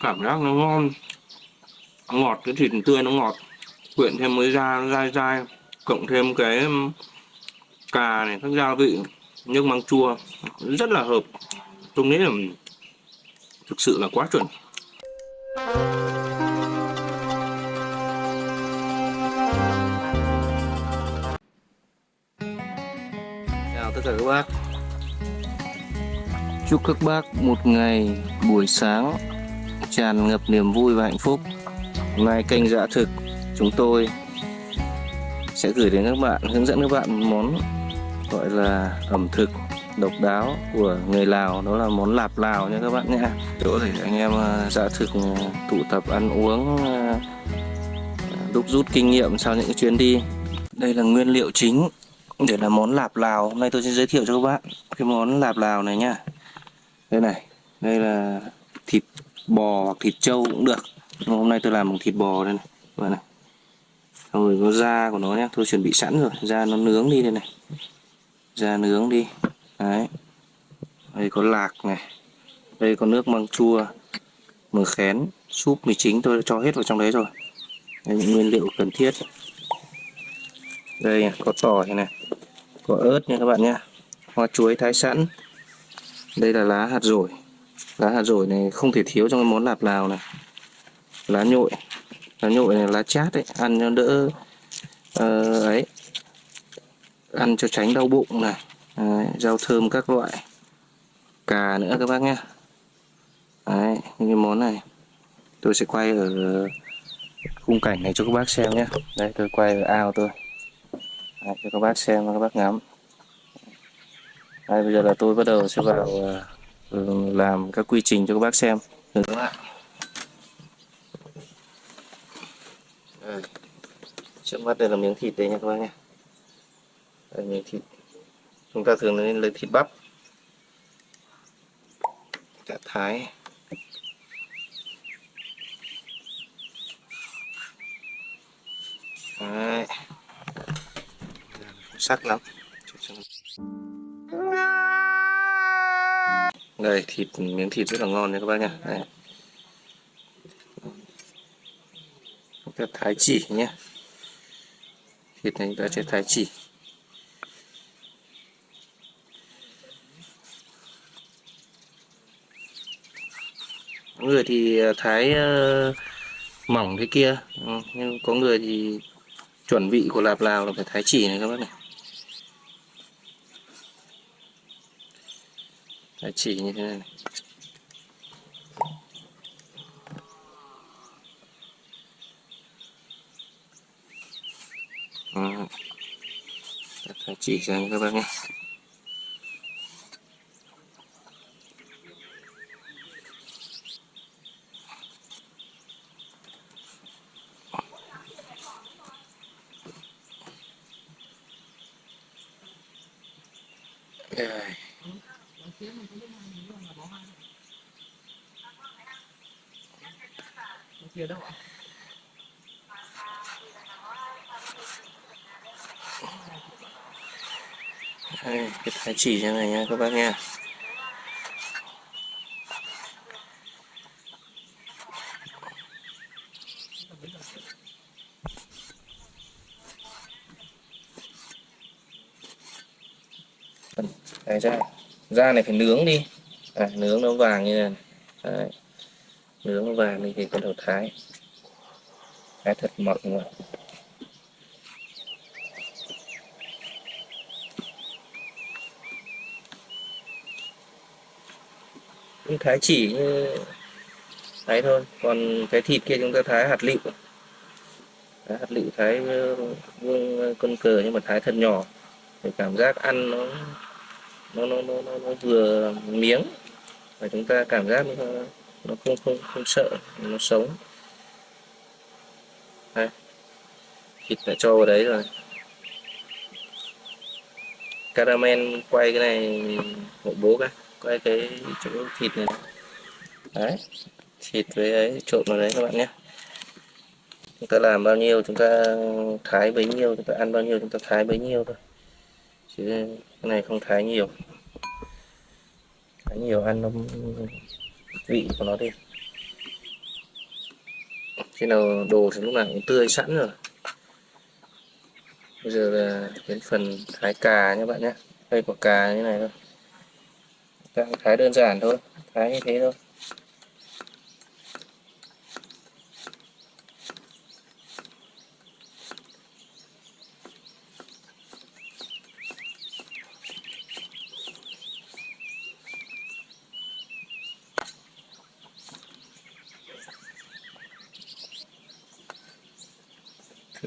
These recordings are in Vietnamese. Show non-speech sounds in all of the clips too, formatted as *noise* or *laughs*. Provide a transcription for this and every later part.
Cảm giác nó ngon. Ngọt, cái thịt tươi nó ngọt. Quyện thêm với da dai dai, cộng thêm cái um, cà này, các gia vị, nước măng chua. Rất là hợp. Tôi nghĩ là thực sự là quá chuẩn. Chào tất cả các bác chúc các bác một ngày buổi sáng tràn ngập niềm vui và hạnh phúc. Hôm nay kênh dạ thực, chúng tôi sẽ gửi đến các bạn, hướng dẫn các bạn một món gọi là ẩm thực độc đáo của người Lào. Đó là món lạp Lào nha các bạn nhé. Chỗ để anh em ờ, dạ thực ờ, tụ tập ăn uống ờ, đúc rút kinh nghiệm sau những chuyến đi. Đây là nguyên liệu chính để làm món lạp Lào. Hôm nay tôi sẽ giới thiệu cho các bạn cái món lạp Lào này nha đây này, đây là thịt bò hoặc thịt trâu cũng được. Nhưng hôm nay tôi làm bằng thịt bò đây này. Các bạn này. Xong rồi có da của nó nhé tôi chuẩn bị sẵn rồi. Da nó nướng đi đây này. Da nướng đi. Đấy. Đây có lạc này. Đây có nước măng chua. Mực khén. Súp mì chính tôi đã cho hết vào trong đấy rồi. Đây, những nguyên liệu cần thiết. Đây, có tỏi này. Có ớt nha các bạn nhé hoa chuối thái sẵn đây là lá hạt rổi. Lá hạt rổi này không thể thiếu trong cái món lạp lào này. Lá nhội. Lá nhội này lá chát đấy ăn cho đỡ uh, ấy. Ăn cho tránh đau bụng này. Đấy, rau thơm các loại. Cà nữa các bác nhé đấy những cái món này. Tôi sẽ quay ở khung cảnh này cho các bác xem nhé đây tôi quay ở ao tôi. Đấy, cho các bác xem và các bác ngắm đây bây giờ là tôi bắt đầu sẽ vào uh, ờ, ừ, làm các quy trình cho các bác xem được không ạ? đây. trước mắt đây là miếng thịt đây nha các bác nha. đây miếng thịt chúng ta thường nên lấy thịt bắp cả thái Đấy. sắc lắm đây thịt miếng thịt rất là ngon nha các bác nha. Đây. chúng ta thái chỉ nhé. Thịt này chúng ta sẽ thái chỉ. Có người thì ờ, thái uh, mỏng thế kia. Ừ, nhưng có người thì chuẩn vị của lạp lào là phải thái chỉ này các bác này. Đấy, chỉ như thế này, này. Ừ. thái chỉ cho các bác nhé Đây, cái thái chỉ như này nha các bác nha. Đấy ra. Da này phải nướng đi. À, nướng nó vàng như này. Đấy nướng vàng đi thì bắt đầu thái. Thái thật mỏng mà. Cũng thái chỉ như thái thôi còn cái thịt kia chúng ta thái hạt lựu. Thái hạt lựu thái ờ, vuông ờ, con cờ nhưng mà thái thật nhỏ. Để cảm giác ăn nó nó nó nó, nó, nó vừa miếng. Và chúng ta cảm giác nó nó không không không sợ nó sống. Đây. Thịt đã cho vào đấy rồi. Caramel quay cái này, hộ bố cái, quay cái chỗ thịt này. Đấy. Thịt với ấy, trộn vào đấy các bạn nhé. Chúng ta làm bao nhiêu, chúng ta thái bấy nhiêu, chúng ta ăn bao nhiêu, chúng ta thái bấy nhiêu thôi. Chứ cái này không thái nhiều. Thái nhiều ăn nó vị của nó đi. Khi nào đồ thì lúc nào cũng tươi sẵn rồi. Bây giờ là đến phần thái cà nhé bạn nhé. Đây quả cà như này thôi. Thái đơn giản thôi, thái như thế thôi.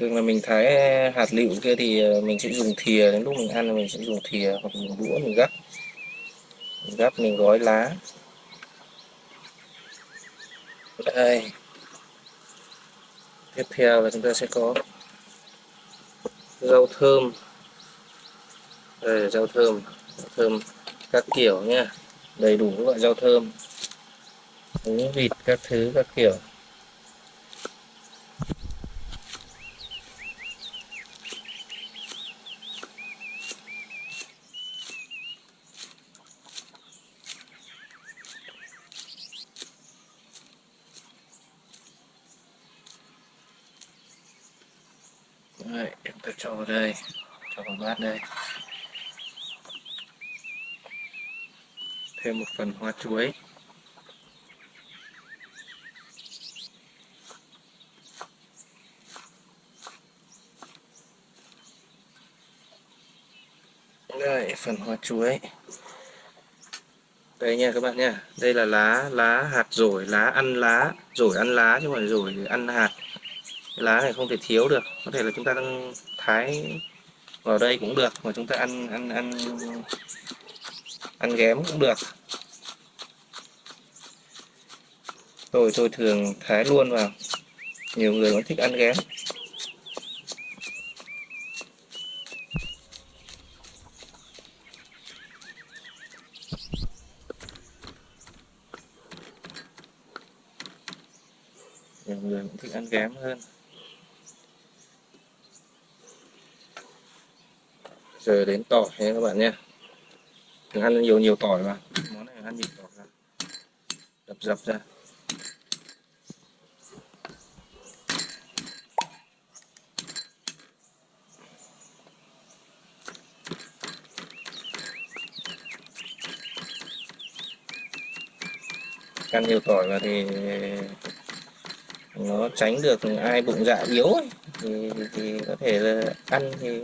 Thường là mình thái ờ, hạt lựu kia thì ờ, mình sẽ dùng thìa, đến lúc mình ăn mình sẽ dùng thìa hoặc dùng đũa mình gắp. Mình gắp, mình gói lá. Đây. Tiếp theo là chúng ta sẽ có rau thơm. Đây là rau thơm rau thơm các kiểu nha. Đầy đủ các loại rau thơm. Húng vịt các thứ các kiểu. Đấy, chúng ta cho vào đây cho vào bát đây. Thêm một phần hoa chuối. Đây phần hoa chuối. Đây nha các bạn nha. Đây là lá lá hạt rổi lá ăn lá. Rổi ăn lá chứ không phải rổi ăn hạt cái lá này không thể thiếu được. Có thể là chúng ta đang thái vào đây cũng được, mà chúng ta ăn ăn ăn ăn ghém cũng được. Tôi tôi thường thái luôn vào nhiều người vẫn thích ăn ghém. Nhiều người cũng thích ăn ghém hơn. Giờ đến tỏi nha các bạn nha đừng ăn nhiều nhiều tỏi mà. Món này ăn nhiều tỏi ra đập dập ra. Ăn nhiều tỏi vào thì nó tránh được ai bụng dạ yếu ấy. Thì, thì có thể là ăn thì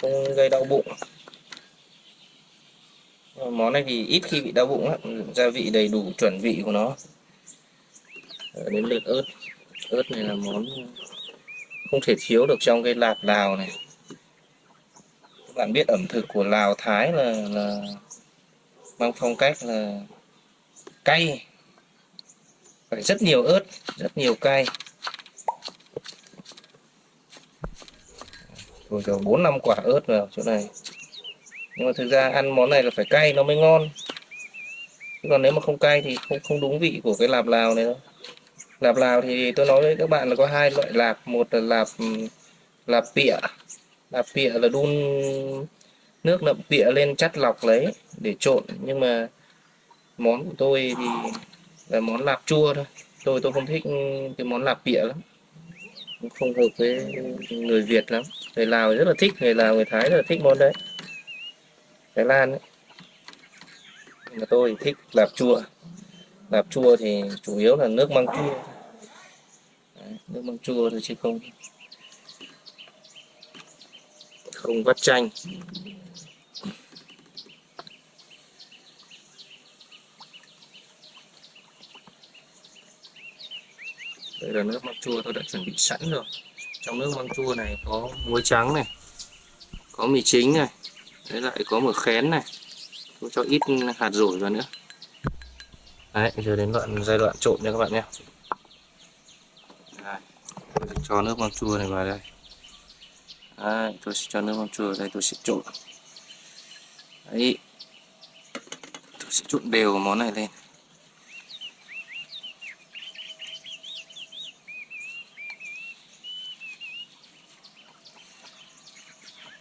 không gây đau bụng. Món này thì ít khi bị đau bụng lắm. Gia vị đầy đủ chuẩn vị của nó. Ờ, đến lượt ớt. Ớt này là món không thể thiếu được trong cái lạp lào này. Các bạn biết ẩm thực của lào thái là, là mang phong cách là cay. Phải rất nhiều ớt rất nhiều cay. Rồi kiểu bốn năm quả ớt vào chỗ này. Nhưng mà thực ra ăn món này là phải cay, nó mới ngon. Chứ còn nếu mà không cay thì không không đúng vị của cái lạp lào này đâu. Lạp lào thì tôi nói với các bạn là có hai loại lạp. Một là lạp ừ, lạp pịa. Lạp pịa là đun nước nậm pịa lên chắt lọc lấy để trộn. Nhưng mà món của tôi thì là món lạp chua thôi. Tôi tôi không thích cái món lạp pịa lắm không hợp với người Việt lắm. Người Lào rất là thích người Lào người Thái rất là thích món đấy. Thái Lan ấy. mà tôi thích lạp chua lạp chua thì chủ yếu là nước măng chua. Đấy, nước măng chua thôi chứ không. Không vắt chanh. Đây là nước măng chua tôi đã chuẩn bị sẵn rồi. Trong nước măng chua này có muối trắng này có mì chính này đấy lại có một khén này. Tôi cho ít hạt rổi vào nữa. Đấy giờ đến đoạn giai đoạn trộn nha các bạn nhé. Tôi sẽ cho nước măng chua này vào đây. Đấy, tôi sẽ cho nước măng chua vào đây tôi sẽ trộn. Đấy tôi sẽ trộn đều món này lên.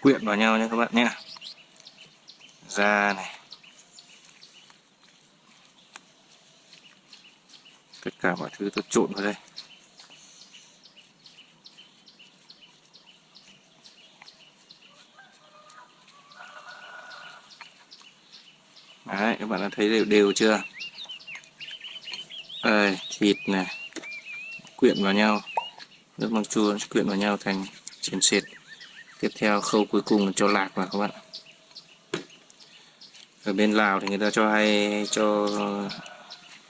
Quyện vào nhau nha các bạn nhé. Da này. Tất cả mọi thứ tôi trộn vào đây. Đấy, các bạn đã thấy đều đều chưa? Đây, thịt này, quyện vào nhau. Nước măng chua quyện vào nhau thành chén sệt tiếp theo khâu cuối cùng là cho lạc vào các bạn ở bên Lào thì người ta cho hay cho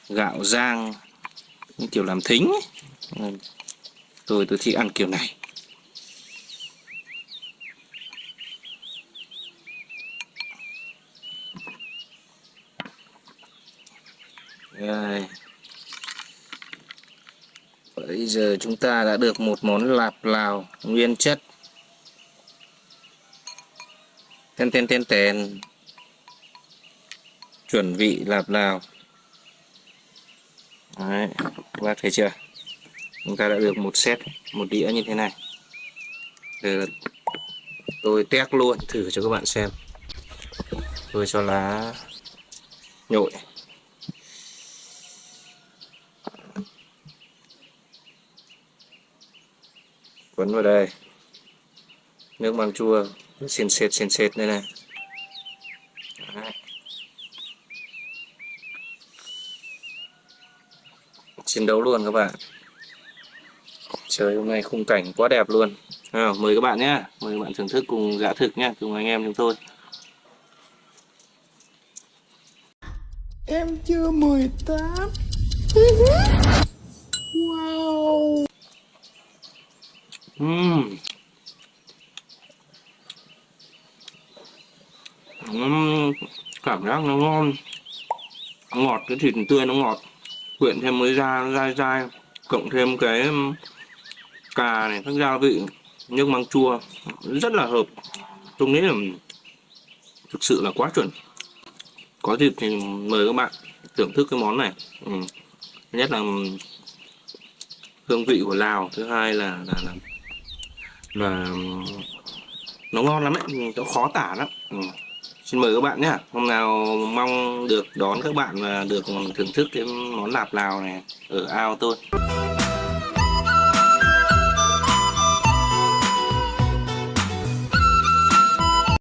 gạo rang những kiểu làm thính ấy. Tôi tôi thích ăn kiểu này Đây. Bây giờ chúng ta đã được một món lạp Lào nguyên chất Tên tên tên tên Chuẩn vị lạp Lào. Đấy, các bác thấy chưa? Chúng ta đã được một set, một đĩa như thế này. Giờ tôi test luôn thử cho các bạn xem. Tôi cho lá nhội. Quấn vào đây. Nước măng chua xiên xệt xiên xệt đây này. Đấy. chiến đấu luôn các bạn. Trời hôm nay khung cảnh quá đẹp luôn. À, mời các bạn nhé mời các bạn thưởng thức cùng dạ thực nhé cùng anh em chúng tôi. Em chưa 18 *laughs* Wow. Ừm. Cảm giác nó ngon. Ngọt cái thịt tươi nó ngọt. Quyện thêm mới da dai dai cộng thêm cái um, cà này các gia vị nước măng chua. Rất là hợp. Tôi nghĩ là thực sự là quá chuẩn. Có dịp thì mời các bạn thưởng thức cái món này. Ừ. nhất là um, hương vị của Lào. Thứ hai là là, là là um, nó ngon lắm ấy. Nó khó tả lắm. Ừ xin mời các bạn nhé. Hôm nào mong được đón các bạn và được thưởng thức cái món lạp lào này ở ao tôi.